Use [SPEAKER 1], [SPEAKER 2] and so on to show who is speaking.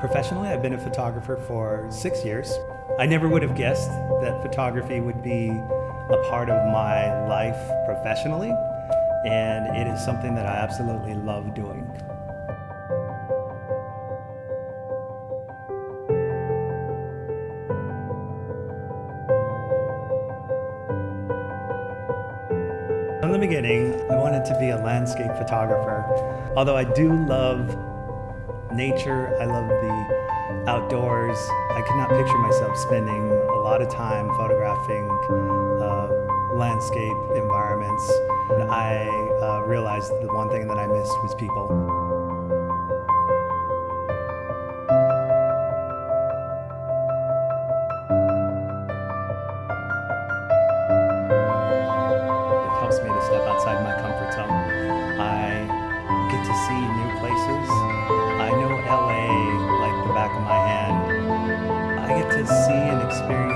[SPEAKER 1] Professionally, I've been a photographer for six years. I never would have guessed that photography would be a part of my life professionally, and it is something that I absolutely love doing. From the beginning, I wanted to be a landscape photographer. Although I do love nature, I love the outdoors, I could not picture myself spending a lot of time photographing uh, landscape environments. I uh, realized the one thing that I missed was people. Get to see and experience